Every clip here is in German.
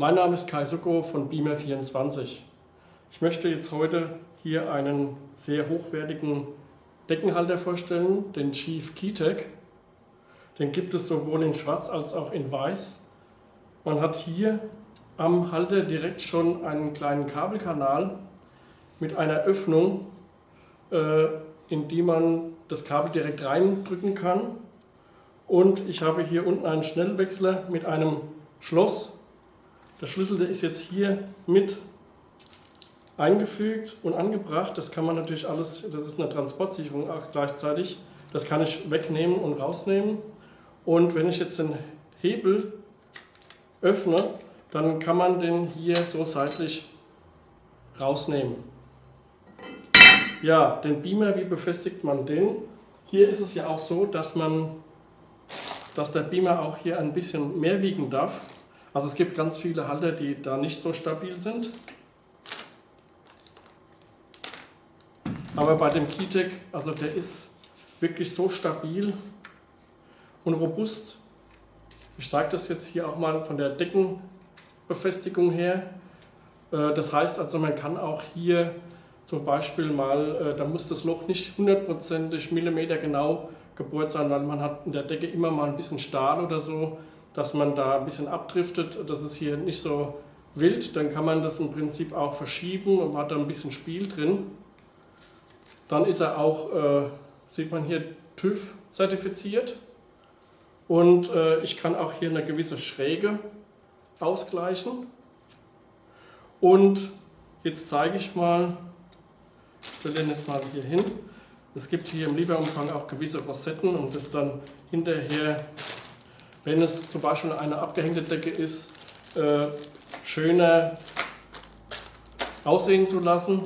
mein Name ist Kai Sucko von Beamer24. Ich möchte jetzt heute hier einen sehr hochwertigen Deckenhalter vorstellen, den Chief Keytech. Den gibt es sowohl in schwarz als auch in weiß. Man hat hier am Halter direkt schon einen kleinen Kabelkanal mit einer Öffnung, äh, in die man das Kabel direkt reindrücken kann. Und ich habe hier unten einen Schnellwechsler mit einem Schloss. Der Schlüssel der ist jetzt hier mit eingefügt und angebracht. Das kann man natürlich alles, das ist eine Transportsicherung auch gleichzeitig. Das kann ich wegnehmen und rausnehmen. Und wenn ich jetzt den Hebel öffne, dann kann man den hier so seitlich rausnehmen. Ja, den Beamer, wie befestigt man den? Hier ist es ja auch so, dass man, dass der Beamer auch hier ein bisschen mehr wiegen darf. Also es gibt ganz viele Halter, die da nicht so stabil sind. Aber bei dem Keytech, also der ist wirklich so stabil und robust. Ich sage das jetzt hier auch mal von der Deckenbefestigung her. Äh, das heißt also, man kann auch hier zum Beispiel mal, äh, da muss das Loch nicht hundertprozentig Millimeter genau gebohrt sein, weil man hat in der Decke immer mal ein bisschen Stahl oder so dass man da ein bisschen abdriftet, das ist hier nicht so wild, dann kann man das im Prinzip auch verschieben und hat da ein bisschen Spiel drin. Dann ist er auch, äh, sieht man hier, TÜV zertifiziert und äh, ich kann auch hier eine gewisse Schräge ausgleichen. Und jetzt zeige ich mal, ich stelle den jetzt mal hier hin, es gibt hier im Lieferumfang auch gewisse Rosetten und das dann hinterher wenn es zum Beispiel eine abgehängte Decke ist, äh, schöner aussehen zu lassen.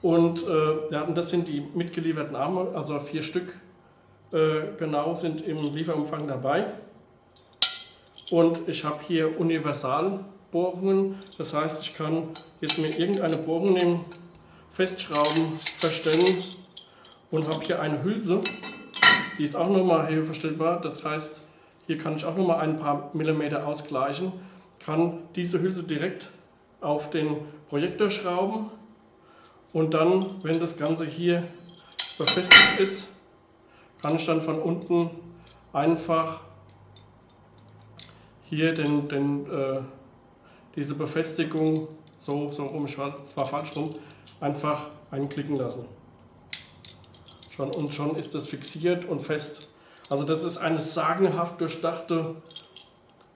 Und, äh, ja, das sind die mitgelieferten Arme, also vier Stück äh, genau sind im Lieferumfang dabei. Und ich habe hier Universalbohrungen, das heißt, ich kann jetzt mir irgendeine Bohrung nehmen, festschrauben, verstellen und habe hier eine Hülse, die ist auch nochmal höhenverstellbar, das heißt, hier kann ich auch noch mal ein paar Millimeter ausgleichen, kann diese Hülse direkt auf den Projektor schrauben und dann, wenn das Ganze hier befestigt ist, kann ich dann von unten einfach hier den, den, äh, diese Befestigung, so, so rum, ich war zwar falsch rum, einfach einklicken lassen. Schon, und schon ist das fixiert und fest. Also das ist eine sagenhaft durchdachte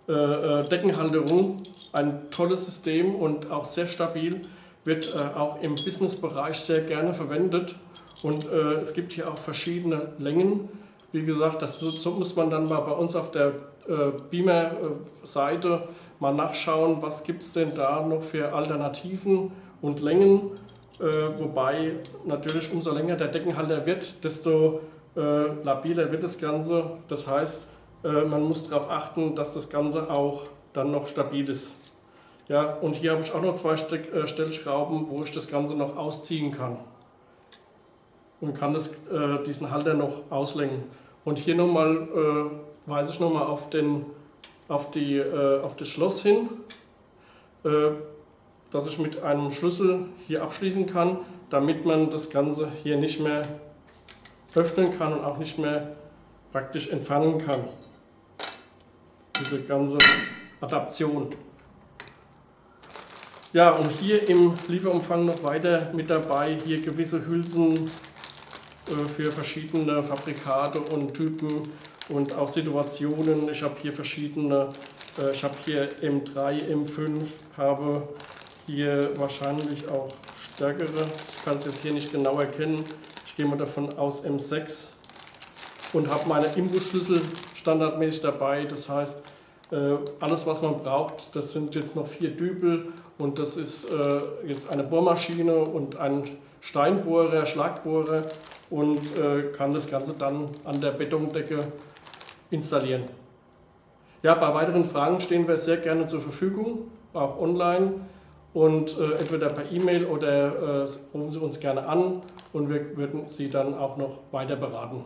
äh, äh, Deckenhalterung, ein tolles System und auch sehr stabil, wird äh, auch im Businessbereich sehr gerne verwendet und äh, es gibt hier auch verschiedene Längen. Wie gesagt, das so muss man dann mal bei uns auf der äh, Beamer-Seite mal nachschauen, was gibt es denn da noch für Alternativen und Längen. Äh, wobei natürlich umso länger der Deckenhalter wird, desto äh, labiler wird das Ganze. Das heißt, äh, man muss darauf achten, dass das Ganze auch dann noch stabil ist. Ja, und hier habe ich auch noch zwei äh, Stellschrauben, wo ich das Ganze noch ausziehen kann. Und kann das, äh, diesen Halter noch auslenken. Und hier nochmal äh, weise ich nochmal auf, auf, äh, auf das Schloss hin, äh, dass ich mit einem Schlüssel hier abschließen kann, damit man das Ganze hier nicht mehr öffnen kann und auch nicht mehr praktisch entfernen kann. Diese ganze Adaption. Ja, und hier im Lieferumfang noch weiter mit dabei, hier gewisse Hülsen äh, für verschiedene Fabrikate und Typen und auch Situationen. Ich habe hier verschiedene, äh, ich habe hier M3, M5, habe hier wahrscheinlich auch stärkere, ich kann es jetzt hier nicht genau erkennen, ich gehe mal davon aus M6 und habe meine Imbusschlüssel standardmäßig dabei. Das heißt, äh, alles was man braucht, das sind jetzt noch vier Dübel und das ist äh, jetzt eine Bohrmaschine und ein Steinbohrer, Schlagbohrer und äh, kann das Ganze dann an der Betondecke installieren. Ja, bei weiteren Fragen stehen wir sehr gerne zur Verfügung, auch online und äh, entweder per E-Mail oder äh, rufen Sie uns gerne an und wir würden Sie dann auch noch weiter beraten.